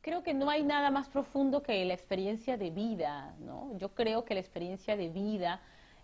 creo que no hay nada más profundo que la experiencia de vida, ¿no? Yo creo que la experiencia de vida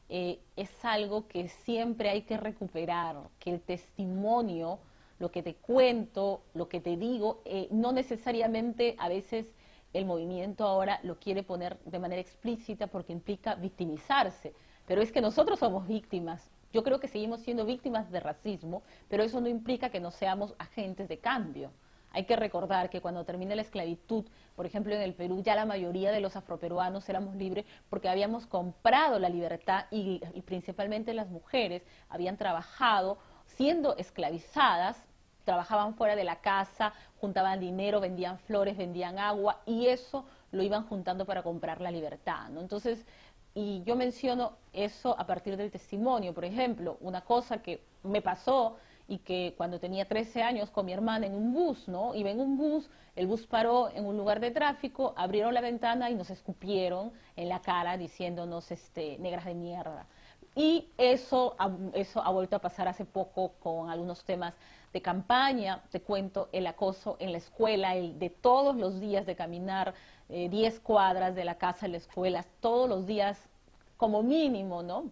eh, es algo que siempre hay que recuperar, que el testimonio, lo que te cuento, lo que te digo, eh, no necesariamente a veces el movimiento ahora lo quiere poner de manera explícita porque implica victimizarse, pero es que nosotros somos víctimas. Yo creo que seguimos siendo víctimas de racismo, pero eso no implica que no seamos agentes de cambio. Hay que recordar que cuando termina la esclavitud, por ejemplo en el Perú, ya la mayoría de los afroperuanos éramos libres porque habíamos comprado la libertad y, principalmente las mujeres habían trabajado siendo esclavizadas trabajaban fuera de la casa, juntaban dinero, vendían flores, vendían agua y eso lo iban juntando para comprar la libertad, ¿no? Entonces, y yo menciono eso a partir del testimonio, por ejemplo, una cosa que me pasó y que cuando tenía 13 años con mi hermana en un bus, ¿no? Iba en un bus, el bus paró en un lugar de tráfico, abrieron la ventana y nos escupieron en la cara diciéndonos este, negras de mierda. Y eso, eso ha vuelto a pasar hace poco con algunos temas de campaña. Te cuento el acoso en la escuela, el de todos los días de caminar 10 eh, cuadras de la casa a la escuela, todos los días como mínimo, ¿no?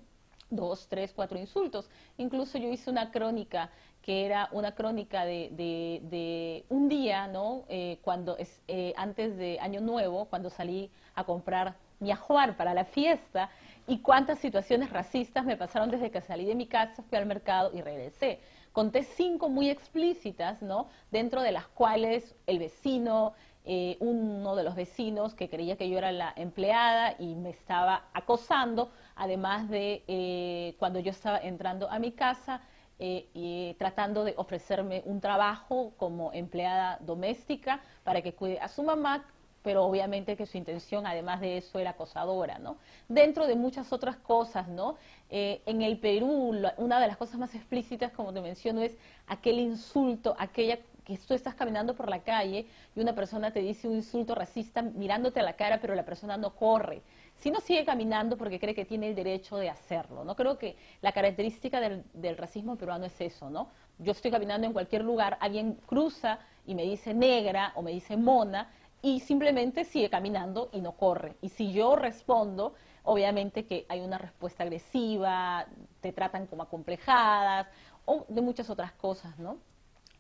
Dos, tres, cuatro insultos. Incluso yo hice una crónica que era una crónica de, un día, ¿no? Eh, cuando eh, antes de Año Nuevo, cuando salí a comprar mi ajuar para la fiesta y cuántas situaciones racistas me pasaron desde que salí de mi casa, fui al mercado y regresé. Conté cinco muy explícitas, ¿no? Dentro de las cuales el vecino, eh, uno de los vecinos que creía que yo era la empleada y me estaba acosando, además de eh, cuando yo estaba entrando a mi casa eh, y tratando de ofrecerme un trabajo como empleada doméstica para que cuide a su mamá, pero obviamente que su intención, además de eso, era acosadora, ¿no? Dentro de muchas otras cosas, ¿no? Eh, en el Perú, una de las cosas más explícitas, como te menciono, es aquel insulto, aquella que tú estás caminando por la calle y una persona te dice un insulto racista mirándote a la cara, pero la persona no corre no sigue caminando porque cree que tiene el derecho de hacerlo. No creo que la característica del, racismo peruano es eso, ¿no? Yo estoy caminando en cualquier lugar, alguien cruza y me dice negra o me dice mona y simplemente sigue caminando y no corre. Y si yo respondo, obviamente que hay una respuesta agresiva, te tratan como acomplejadas o de muchas otras cosas, ¿no?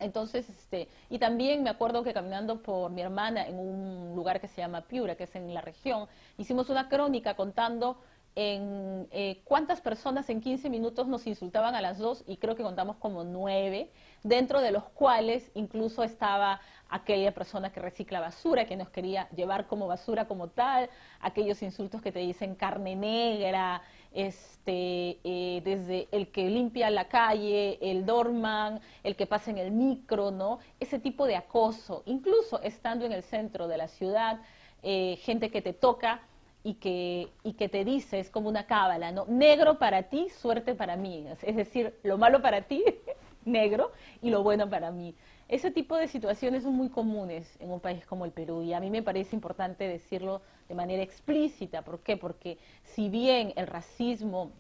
Entonces, este, y también me acuerdo que caminando por mi hermana en un lugar que se llama Piura, que es en la región, hicimos una crónica contando en eh, cuántas personas en 15 minutos nos insultaban a las dos y creo que contamos como nueve, dentro de los cuales incluso estaba aquella persona que recicla basura, que nos quería llevar como basura como tal, aquellos insultos que te dicen carne negra, este, eh, desde el que limpia la calle, el dorman, el que pasa en el micro, ¿no? Ese tipo de acoso, incluso estando en el centro de la ciudad, eh, gente que te toca y que, y que te dice, es como una cábala, ¿no? Negro para ti, suerte para mí. Es decir, lo malo para ti, negro, y lo bueno para mí. Ese tipo de situaciones son muy comunes en un país como el Perú y a mí me parece importante decirlo de manera explícita. ¿Por qué? Porque si bien el racismo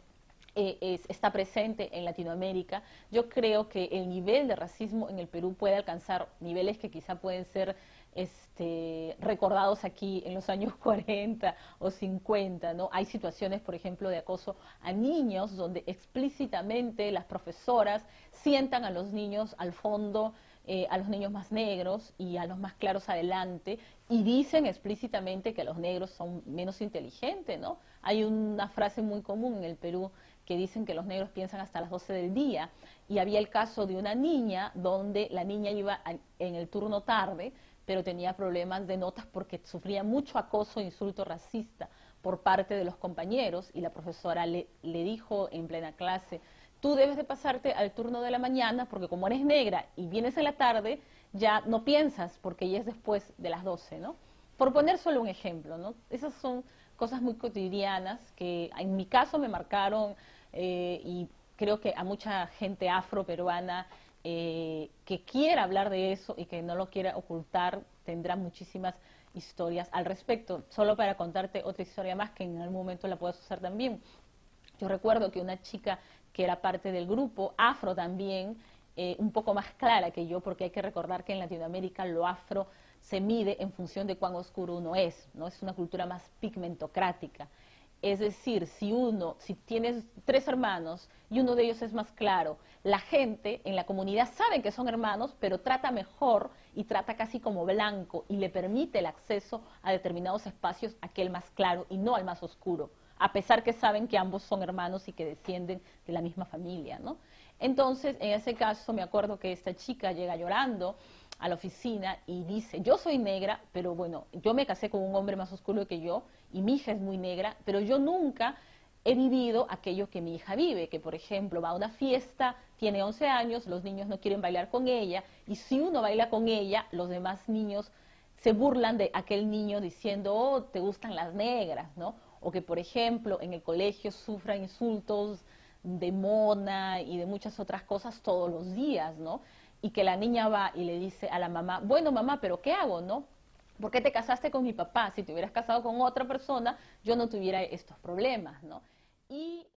eh, está presente en Latinoamérica, yo creo que el nivel de racismo en el Perú puede alcanzar niveles que quizá pueden ser este, recordados aquí en los años 40 o 50, ¿no? Hay situaciones, por ejemplo, de acoso a niños donde explícitamente las profesoras sientan a los niños al fondo eh, a los niños más negros y a los más claros adelante y dicen explícitamente que los negros son menos inteligentes, ¿no? Hay una frase muy común en el Perú que dicen que los negros piensan hasta las 12 del día y había el caso de una niña donde la niña iba en el turno tarde pero tenía problemas de notas porque sufría mucho acoso e insulto racista por parte de los compañeros y la profesora le, le dijo en plena clase, tú debes de pasarte al turno de la mañana porque como eres negra y vienes en la tarde, ya no piensas porque ya es después de las 12, ¿no? Por poner solo un ejemplo, ¿no? Esas son cosas muy cotidianas que en mi caso me marcaron eh, y creo que a mucha gente afro-peruana eh, que quiera hablar de eso y que no lo quiera ocultar tendrá muchísimas historias al respecto. Solo para contarte otra historia más que en algún momento la puedas usar también. Yo recuerdo que una chica que era parte del grupo, afro también, eh, un poco más clara que yo, porque hay que recordar que en Latinoamérica lo afro se mide en función de cuán oscuro uno es, ¿no? Es una cultura más pigmentocrática. Es decir, si uno, si tienes tres hermanos y uno de ellos es más claro, la gente en la comunidad sabe que son hermanos, pero trata mejor y trata casi como blanco y le permite el acceso a determinados espacios aquel más claro y no al más oscuro, a pesar que saben que ambos son hermanos y que descienden de la misma familia, ¿no? Entonces, en ese caso, me acuerdo que esta chica llega llorando a la oficina y dice, yo soy negra, pero bueno, yo me casé con un hombre más oscuro que yo y mi hija es muy negra, pero yo nunca he vivido aquello que mi hija vive, que por ejemplo va a una fiesta, tiene 11 años, los niños no quieren bailar con ella y si uno baila con ella, los demás niños se burlan de aquel niño diciendo, oh, te gustan las negras, ¿no? O que por ejemplo en el colegio sufra insultos de mona y de muchas otras cosas todos los días, ¿no? y que la niña va y le dice a la mamá, bueno mamá, pero ¿qué hago, no? ¿Por qué te casaste con mi papá? Si te hubieras casado con otra persona, yo no tuviera estos problemas, ¿no? Y